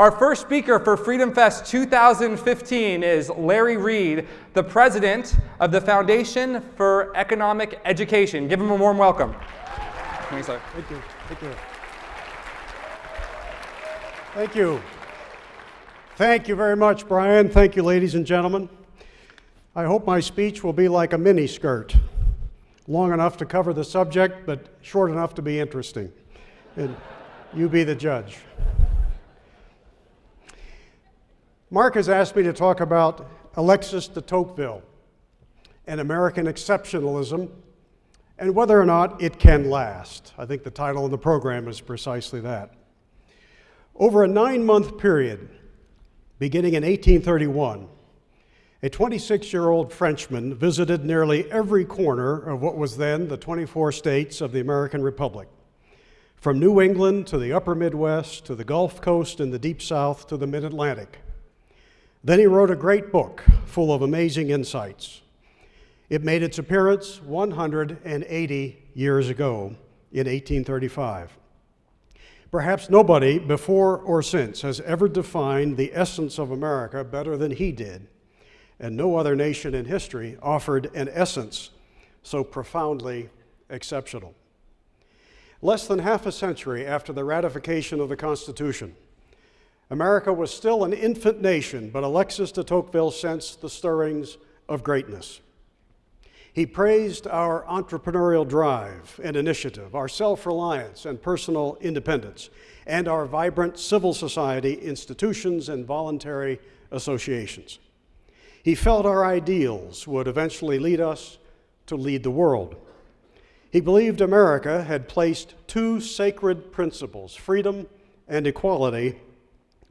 Our first speaker for Freedom Fest 2015 is Larry Reed, the president of the Foundation for Economic Education. Give him a warm welcome. Thank you. Thank you. Thank you. Thank you. Thank you very much, Brian. Thank you, ladies and gentlemen. I hope my speech will be like a mini skirt, long enough to cover the subject, but short enough to be interesting. And you be the judge. Mark has asked me to talk about Alexis de Tocqueville and American exceptionalism and whether or not it can last. I think the title of the program is precisely that. Over a nine month period, beginning in 1831, a 26 year old Frenchman visited nearly every corner of what was then the 24 states of the American Republic. From New England to the upper Midwest to the Gulf Coast and the Deep South to the Mid Atlantic. Then he wrote a great book full of amazing insights. It made its appearance 180 years ago in 1835. Perhaps nobody before or since has ever defined the essence of America better than he did, and no other nation in history offered an essence so profoundly exceptional. Less than half a century after the ratification of the Constitution, America was still an infant nation, but Alexis de Tocqueville sensed the stirrings of greatness. He praised our entrepreneurial drive and initiative, our self reliance and personal independence, and our vibrant civil society institutions and voluntary associations. He felt our ideals would eventually lead us to lead the world. He believed America had placed two sacred principles, freedom and equality,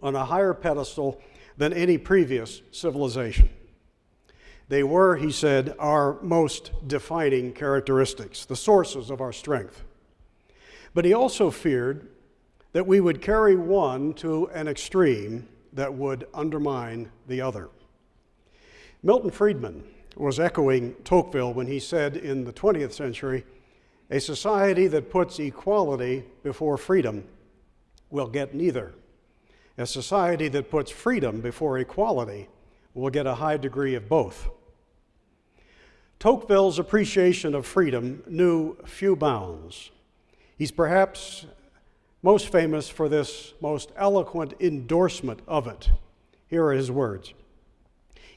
on a higher pedestal than any previous civilization. They were, he said, our most defining characteristics, the sources of our strength. But he also feared that we would carry one to an extreme that would undermine the other. Milton Friedman was echoing Tocqueville when he said in the 20th century, a society that puts equality before freedom will get neither. A society that puts freedom before equality will get a high degree of both. Tocqueville's appreciation of freedom knew few bounds. He's perhaps most famous for this most eloquent endorsement of it. Here are his words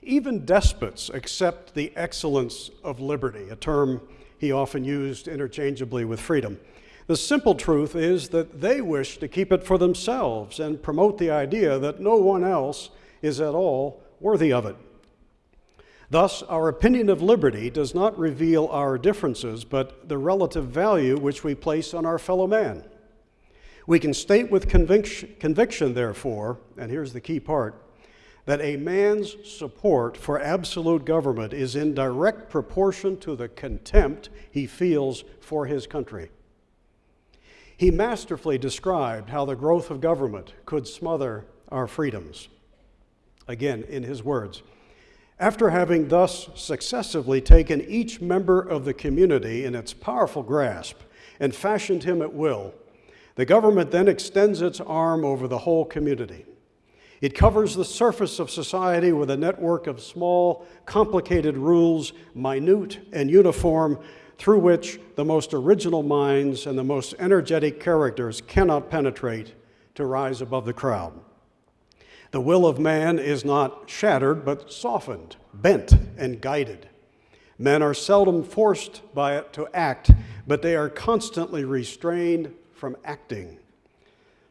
Even despots accept the excellence of liberty, a term he often used interchangeably with freedom. The simple truth is that they wish to keep it for themselves and promote the idea that no one else is at all worthy of it. Thus, our opinion of liberty does not reveal our differences, but the relative value which we place on our fellow man. We can state with conviction, conviction, therefore, and here's the key part, that a man's support for absolute government is in direct proportion to the contempt he feels for his country. He masterfully described how the growth of government could smother our freedoms. Again, in his words, after having thus successively taken each member of the community in its powerful grasp and fashioned him at will, the government then extends its arm over the whole community. It covers the surface of society with a network of small, complicated rules, minute and uniform, through which the most original minds and the most energetic characters cannot penetrate to rise above the crowd. The will of man is not shattered, but softened, bent, and guided. Men are seldom forced by it to act, but they are constantly restrained from acting.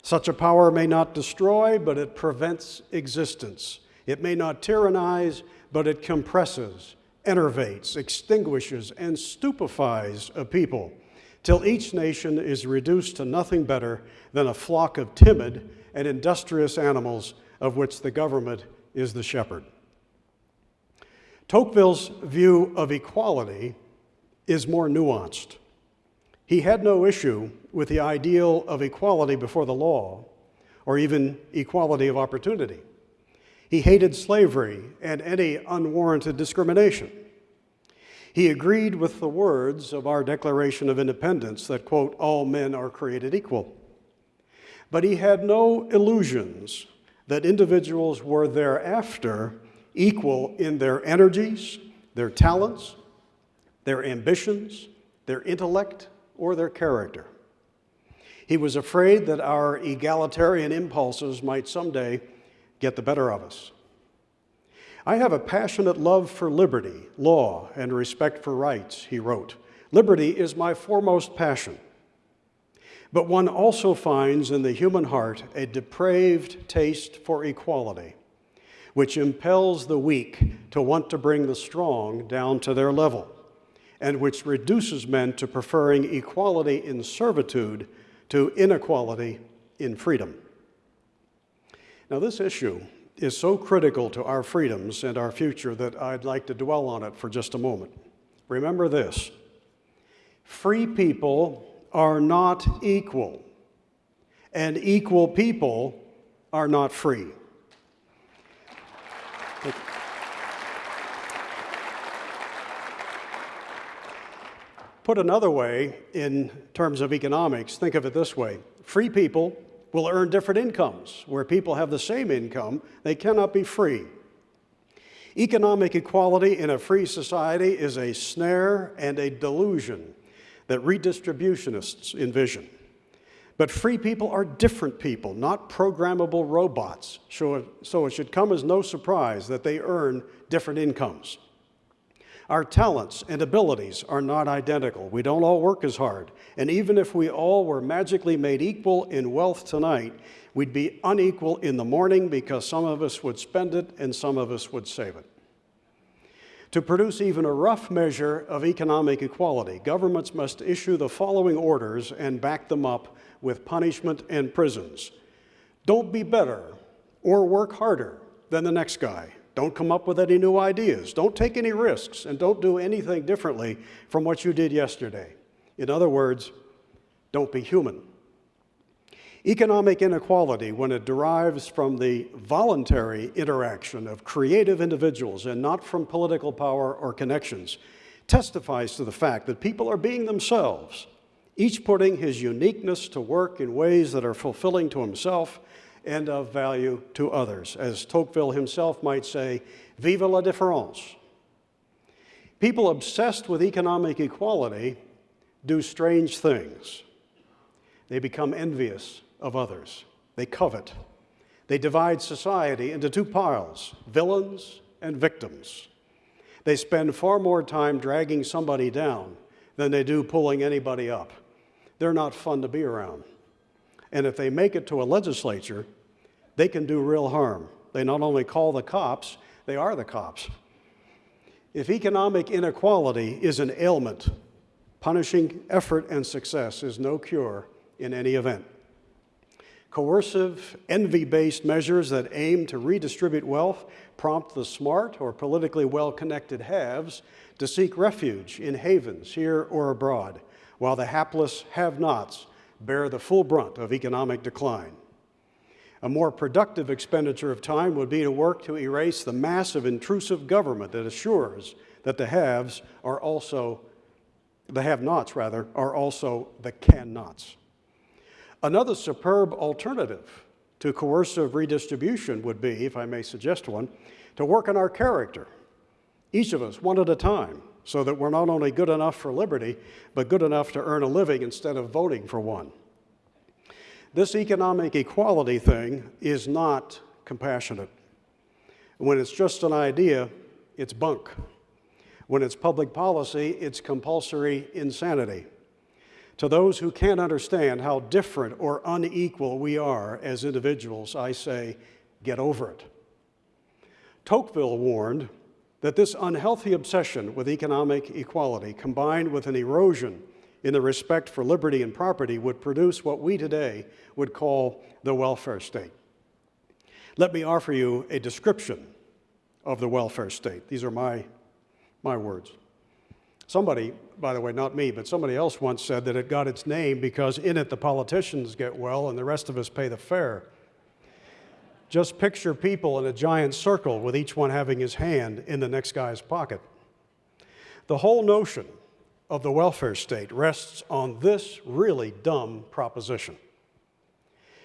Such a power may not destroy, but it prevents existence. It may not tyrannize, but it compresses enervates, extinguishes, and stupefies a people till each nation is reduced to nothing better than a flock of timid and industrious animals of which the government is the shepherd. Tocqueville's view of equality is more nuanced. He had no issue with the ideal of equality before the law or even equality of opportunity. He hated slavery and any unwarranted discrimination. He agreed with the words of our Declaration of Independence that, quote, all men are created equal. But he had no illusions that individuals were thereafter equal in their energies, their talents, their ambitions, their intellect, or their character. He was afraid that our egalitarian impulses might someday get the better of us. I have a passionate love for liberty, law, and respect for rights, he wrote. Liberty is my foremost passion. But one also finds in the human heart a depraved taste for equality, which impels the weak to want to bring the strong down to their level, and which reduces men to preferring equality in servitude to inequality in freedom. Now, this issue is so critical to our freedoms and our future that I'd like to dwell on it for just a moment. Remember this free people are not equal, and equal people are not free. Put another way, in terms of economics, think of it this way free people will earn different incomes. Where people have the same income, they cannot be free. Economic equality in a free society is a snare and a delusion that redistributionists envision. But free people are different people, not programmable robots, so it should come as no surprise that they earn different incomes. Our talents and abilities are not identical. We don't all work as hard. And even if we all were magically made equal in wealth tonight, we'd be unequal in the morning because some of us would spend it and some of us would save it. To produce even a rough measure of economic equality, governments must issue the following orders and back them up with punishment and prisons. Don't be better or work harder than the next guy. Don't come up with any new ideas. Don't take any risks, and don't do anything differently from what you did yesterday. In other words, don't be human. Economic inequality, when it derives from the voluntary interaction of creative individuals and not from political power or connections, testifies to the fact that people are being themselves, each putting his uniqueness to work in ways that are fulfilling to himself and of value to others. As Tocqueville himself might say, vive la différence. People obsessed with economic equality do strange things. They become envious of others. They covet. They divide society into two piles, villains and victims. They spend far more time dragging somebody down than they do pulling anybody up. They're not fun to be around. And if they make it to a legislature, they can do real harm. They not only call the cops, they are the cops. If economic inequality is an ailment, punishing effort and success is no cure in any event. Coercive, envy based measures that aim to redistribute wealth prompt the smart or politically well connected haves to seek refuge in havens here or abroad, while the hapless have nots bear the full brunt of economic decline. A more productive expenditure of time would be to work to erase the massive intrusive government that assures that the haves are also, the have nots rather, are also the can nots. Another superb alternative to coercive redistribution would be, if I may suggest one, to work on our character, each of us one at a time, so that we're not only good enough for liberty, but good enough to earn a living instead of voting for one. This economic equality thing is not compassionate. When it's just an idea, it's bunk. When it's public policy, it's compulsory insanity. To those who can't understand how different or unequal we are as individuals, I say, get over it. Tocqueville warned that this unhealthy obsession with economic equality, combined with an erosion in the respect for liberty and property would produce what we today would call the welfare state. Let me offer you a description of the welfare state. These are my, my words. Somebody, by the way, not me, but somebody else once said that it got its name because in it the politicians get well and the rest of us pay the fare. Just picture people in a giant circle with each one having his hand in the next guy's pocket. The whole notion of the welfare state rests on this really dumb proposition.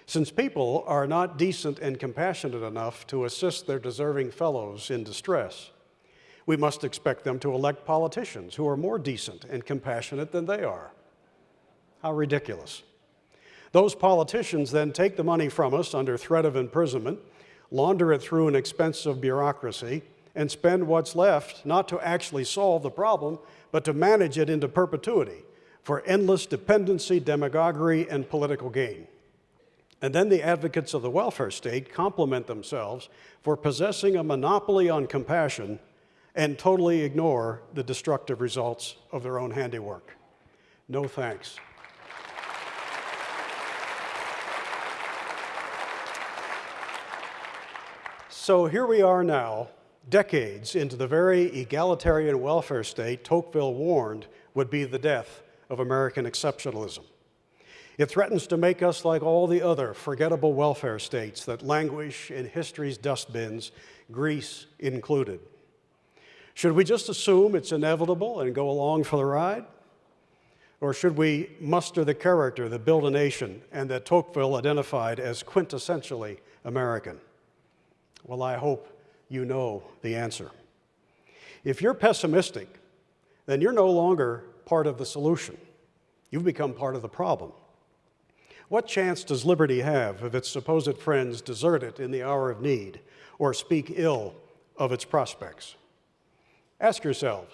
Since people are not decent and compassionate enough to assist their deserving fellows in distress, we must expect them to elect politicians who are more decent and compassionate than they are. How ridiculous. Those politicians then take the money from us under threat of imprisonment, launder it through an expensive bureaucracy, and spend what's left not to actually solve the problem, but to manage it into perpetuity for endless dependency, demagoguery, and political gain. And then the advocates of the welfare state compliment themselves for possessing a monopoly on compassion and totally ignore the destructive results of their own handiwork. No thanks. So here we are now, decades into the very egalitarian welfare state Tocqueville warned would be the death of American exceptionalism. It threatens to make us like all the other forgettable welfare states that languish in history's dustbins, Greece included. Should we just assume it's inevitable and go along for the ride? Or should we muster the character that built a nation and that Tocqueville identified as quintessentially American? Well, I hope you know the answer. If you're pessimistic, then you're no longer part of the solution. You've become part of the problem. What chance does liberty have if its supposed friends desert it in the hour of need or speak ill of its prospects? Ask yourselves,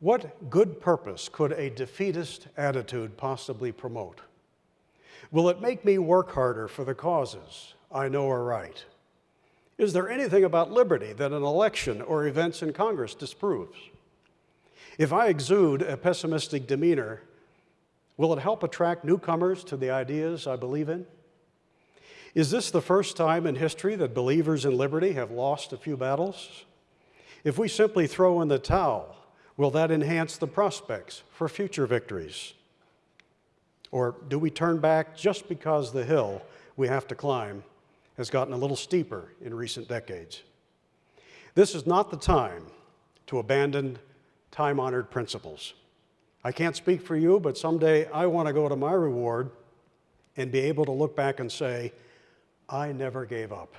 what good purpose could a defeatist attitude possibly promote? Will it make me work harder for the causes I know are right? Is there anything about liberty that an election or events in Congress disproves? If I exude a pessimistic demeanor, Will it help attract newcomers to the ideas I believe in? Is this the first time in history that believers in liberty have lost a few battles? If we simply throw in the towel, will that enhance the prospects for future victories? Or do we turn back just because the hill we have to climb has gotten a little steeper in recent decades? This is not the time to abandon time honored principles. I can't speak for you, but someday I want to go to my reward and be able to look back and say, I never gave up.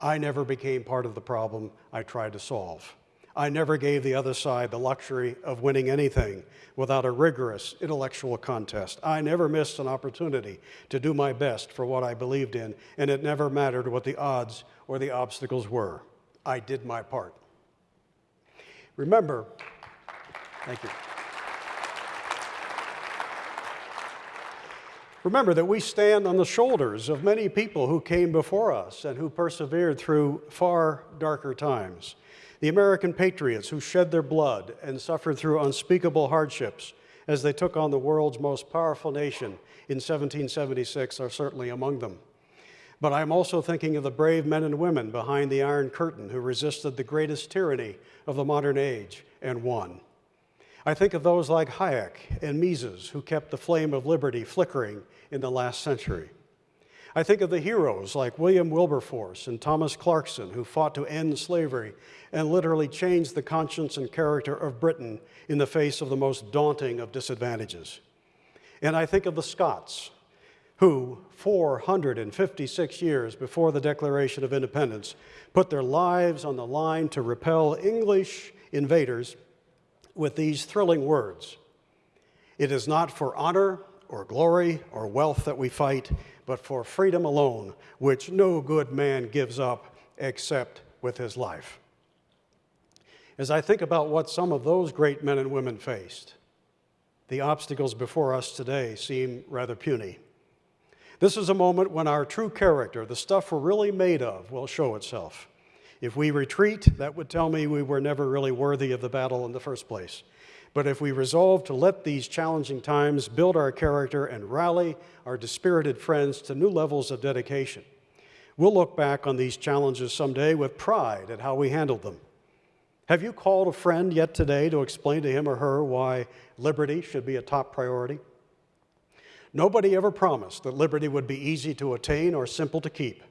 I never became part of the problem I tried to solve. I never gave the other side the luxury of winning anything without a rigorous intellectual contest. I never missed an opportunity to do my best for what I believed in, and it never mattered what the odds or the obstacles were. I did my part. Remember, thank you. Remember that we stand on the shoulders of many people who came before us and who persevered through far darker times. The American patriots who shed their blood and suffered through unspeakable hardships as they took on the world's most powerful nation in 1776 are certainly among them. But I'm also thinking of the brave men and women behind the Iron Curtain who resisted the greatest tyranny of the modern age and won. I think of those like Hayek and Mises who kept the flame of liberty flickering in the last century. I think of the heroes like William Wilberforce and Thomas Clarkson who fought to end slavery and literally changed the conscience and character of Britain in the face of the most daunting of disadvantages. And I think of the Scots who, 456 years before the Declaration of Independence, put their lives on the line to repel English invaders with these thrilling words It is not for honor or glory or wealth that we fight, but for freedom alone, which no good man gives up except with his life. As I think about what some of those great men and women faced, the obstacles before us today seem rather puny. This is a moment when our true character, the stuff we're really made of, will show itself. If we retreat, that would tell me we were never really worthy of the battle in the first place. But if we resolve to let these challenging times build our character and rally our dispirited friends to new levels of dedication, we'll look back on these challenges someday with pride at how we handled them. Have you called a friend yet today to explain to him or her why liberty should be a top priority? Nobody ever promised that liberty would be easy to attain or simple to keep.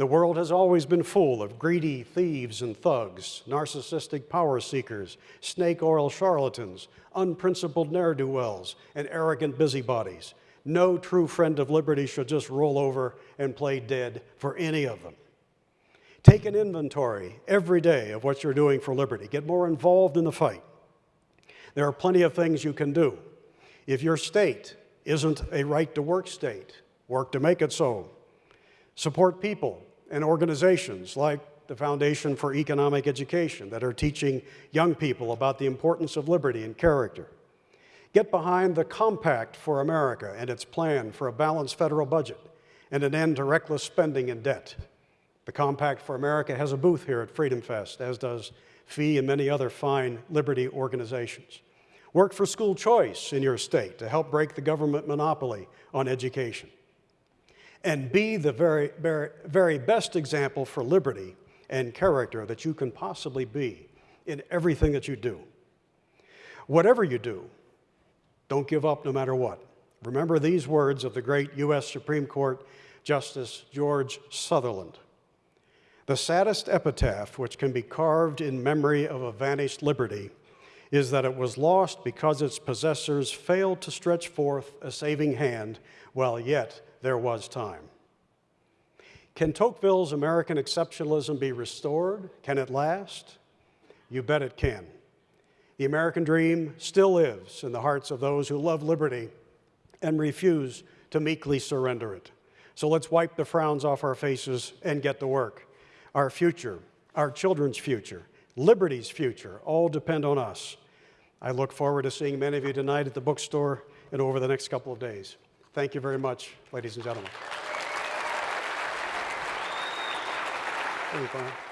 The world has always been full of greedy thieves and thugs, narcissistic power seekers, snake oil charlatans, unprincipled ne'er do wells, and arrogant busybodies, No true friend of liberty should just roll over and play dead for any of them. Take an inventory every day of what you're doing for liberty. Get more involved in the fight. There are plenty of things you can do. If your state isn't a right to work state, work to make it so. Support people and organizations like the Foundation for Economic Education that are teaching young people about the importance of liberty and character. Get behind the Compact for America and its plan for a balanced federal budget and an end to reckless spending and debt. The Compact for America has a booth here at Freedom Fest, as does FEE and many other fine liberty organizations. Work for school choice in your state to help break the government monopoly on education. And be the very, very, very best example for liberty and character that you can possibly be in everything that you do. Whatever you do, don't give up no matter what. Remember these words of the great U.S. Supreme Court Justice George Sutherland. The saddest epitaph which can be carved in memory of a vanished liberty is that it was lost because its possessors failed to stretch forth a saving hand while yet there was time. Can Tocqueville's American exceptionalism be restored? Can it last? You bet it can. The American dream still lives in the hearts of those who love liberty and refuse to meekly surrender it. So let's wipe the frowns off our faces and get to work. Our future, our children's future, liberty's future all depend on us. I look forward to seeing many of you tonight at the bookstore and over the next couple of days. Thank you very much, ladies and gentlemen. Thank you.